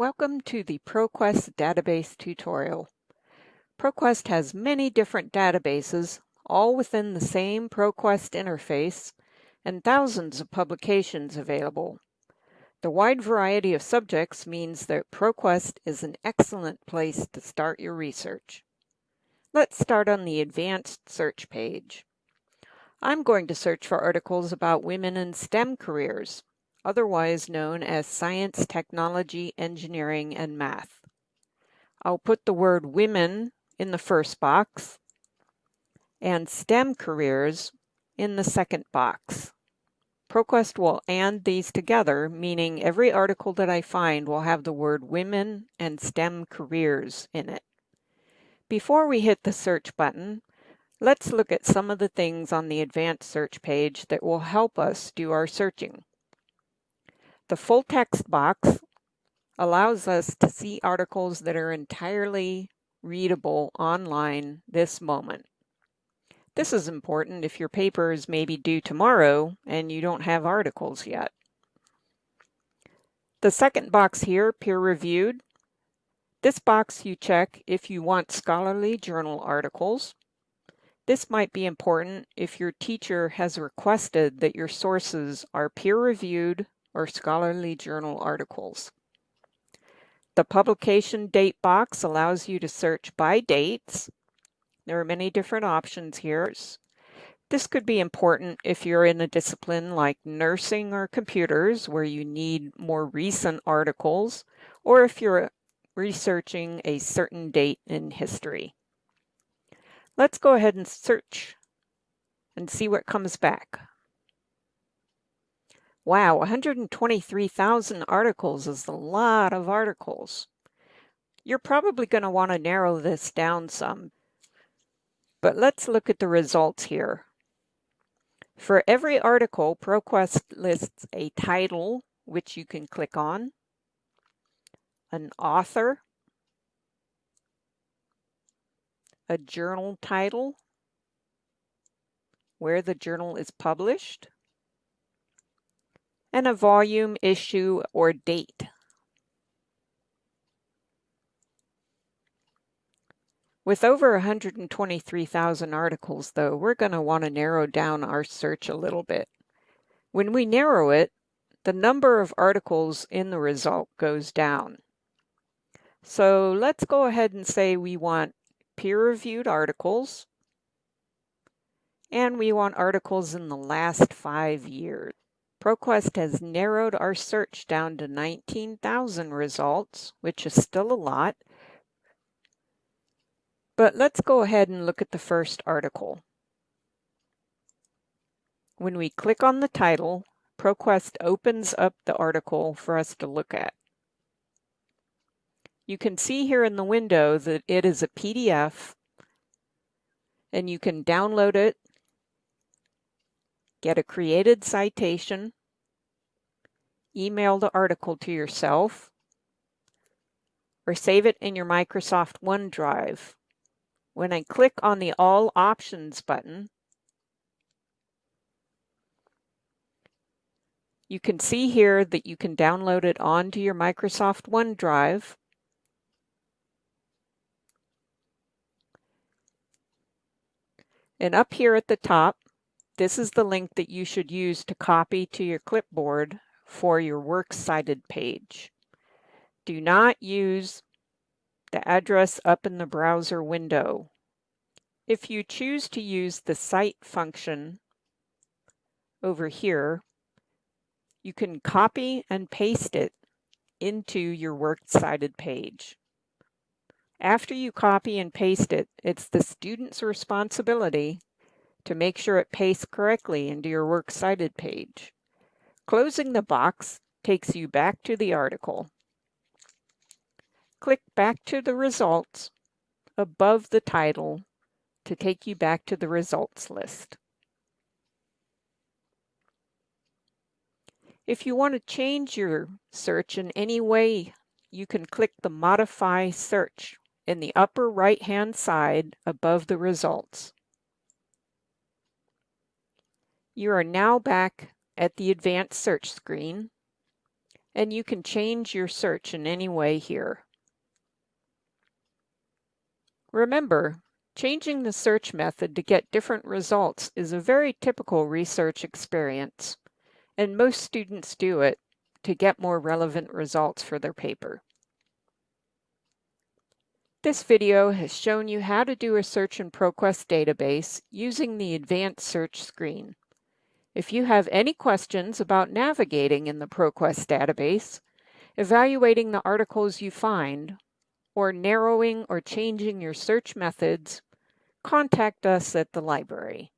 Welcome to the ProQuest database tutorial. ProQuest has many different databases, all within the same ProQuest interface, and thousands of publications available. The wide variety of subjects means that ProQuest is an excellent place to start your research. Let's start on the advanced search page. I'm going to search for articles about women in STEM careers otherwise known as science, technology, engineering, and math. I'll put the word women in the first box and STEM careers in the second box. ProQuest will AND these together, meaning every article that I find will have the word women and STEM careers in it. Before we hit the search button, let's look at some of the things on the advanced search page that will help us do our searching. The full text box allows us to see articles that are entirely readable online this moment. This is important if your paper is maybe due tomorrow and you don't have articles yet. The second box here, peer reviewed. This box you check if you want scholarly journal articles. This might be important if your teacher has requested that your sources are peer reviewed or scholarly journal articles. The publication date box allows you to search by dates. There are many different options here. This could be important if you're in a discipline like nursing or computers where you need more recent articles, or if you're researching a certain date in history. Let's go ahead and search and see what comes back. Wow, 123,000 articles is a lot of articles. You're probably going to want to narrow this down some. But let's look at the results here. For every article, ProQuest lists a title, which you can click on, an author, a journal title, where the journal is published, and a volume, issue, or date. With over 123,000 articles, though, we're going to want to narrow down our search a little bit. When we narrow it, the number of articles in the result goes down. So let's go ahead and say we want peer-reviewed articles, and we want articles in the last five years. ProQuest has narrowed our search down to 19,000 results, which is still a lot. But let's go ahead and look at the first article. When we click on the title, ProQuest opens up the article for us to look at. You can see here in the window that it is a PDF and you can download it get a created citation, email the article to yourself, or save it in your Microsoft OneDrive. When I click on the All Options button, you can see here that you can download it onto your Microsoft OneDrive. And up here at the top, this is the link that you should use to copy to your clipboard for your Works Cited page. Do not use the address up in the browser window. If you choose to use the cite function over here, you can copy and paste it into your Works Cited page. After you copy and paste it, it's the student's responsibility to make sure it pastes correctly into your Works Cited page. Closing the box takes you back to the article. Click back to the results above the title to take you back to the results list. If you want to change your search in any way, you can click the Modify Search in the upper right-hand side above the results. You are now back at the advanced search screen. and you can change your search in any way here. Remember, changing the search method to get different results is a very typical research experience, and most students do it to get more relevant results for their paper. This video has shown you how to do a search in ProQuest database using the advanced search screen. If you have any questions about navigating in the ProQuest database, evaluating the articles you find, or narrowing or changing your search methods, contact us at the library.